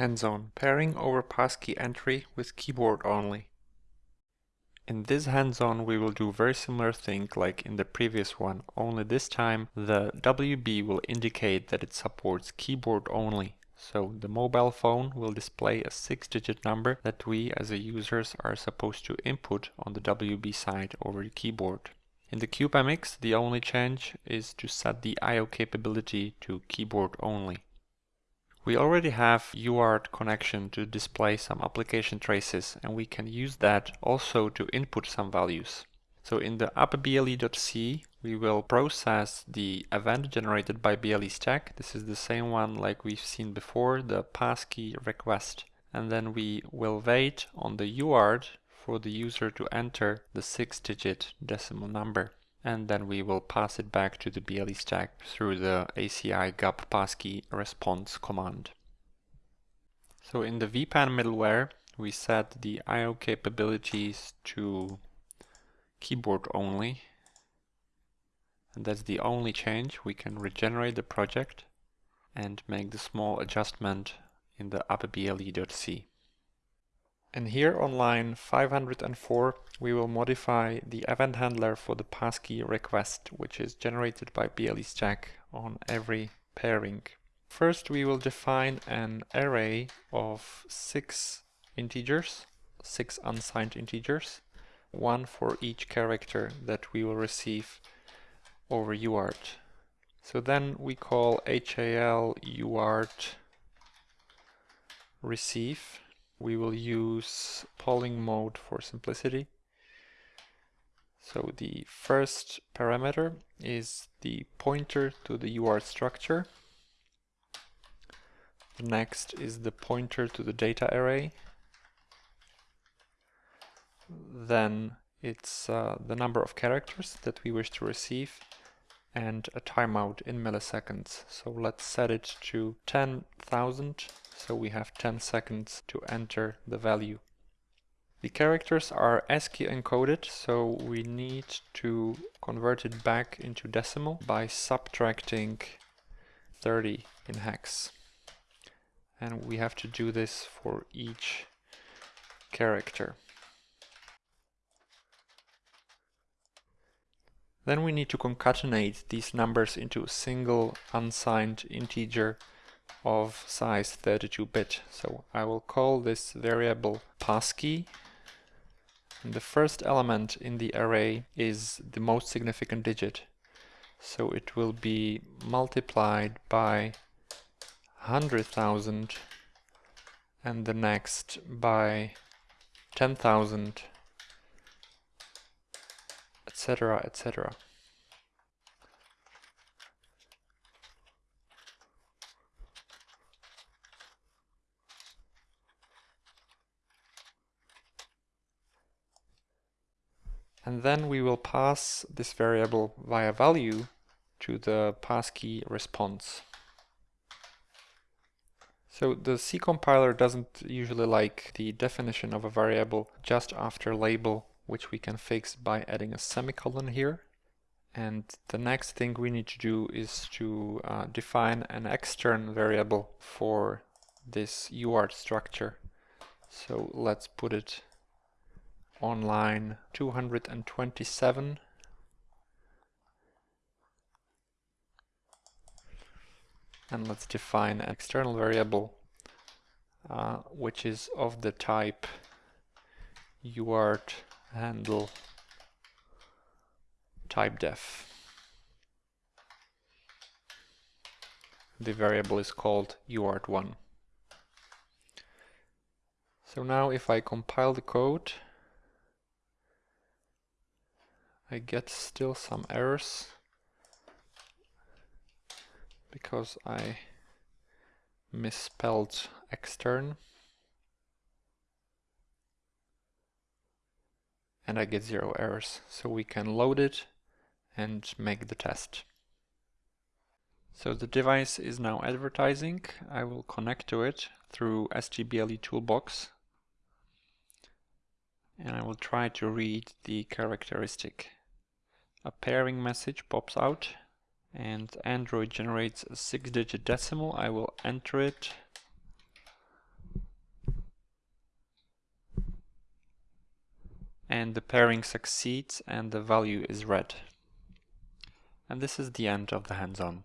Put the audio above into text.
Hands-on pairing over passkey entry with keyboard only. In this hands-on we will do very similar thing like in the previous one, only this time the WB will indicate that it supports keyboard only. So the mobile phone will display a six-digit number that we as a users are supposed to input on the WB side over the keyboard. In the CubeMX the only change is to set the I.O. capability to keyboard only. We already have UART connection to display some application traces and we can use that also to input some values. So in the appble.c we will process the event generated by BLE stack. This is the same one like we've seen before, the passkey request. And then we will wait on the UART for the user to enter the six digit decimal number and then we will pass it back to the BLE stack through the ACI GAP passkey response command. So in the WPAN middleware, we set the I.O. capabilities to keyboard only. And that's the only change. We can regenerate the project and make the small adjustment in the upper appble.c. And here on line 504 we will modify the event handler for the passkey request which is generated by BLE stack on every pairing. First we will define an array of six integers, six unsigned integers, one for each character that we will receive over UART. So then we call HAL UART receive we will use polling mode for simplicity. So the first parameter is the pointer to the UART structure. The next is the pointer to the data array. Then it's uh, the number of characters that we wish to receive and a timeout in milliseconds. So let's set it to 10,000 so we have 10 seconds to enter the value. The characters are ASCII encoded, so we need to convert it back into decimal by subtracting 30 in hex. And we have to do this for each character. Then we need to concatenate these numbers into a single unsigned integer of size 32-bit. So I will call this variable passkey. And the first element in the array is the most significant digit. So it will be multiplied by 100,000 and the next by 10,000 etc etc and then we will pass this variable via value to the passkey response. So the C compiler doesn't usually like the definition of a variable just after label, which we can fix by adding a semicolon here. And the next thing we need to do is to uh, define an extern variable for this UART structure. So let's put it on line 227 and let's define an external variable uh, which is of the type uart handle type def. The variable is called uart1. So now if I compile the code I get still some errors because I misspelled extern and I get zero errors so we can load it and make the test. So the device is now advertising. I will connect to it through ST BLE toolbox and I will try to read the characteristic a pairing message pops out and Android generates a six digit decimal. I will enter it. And the pairing succeeds and the value is read. And this is the end of the hands-on.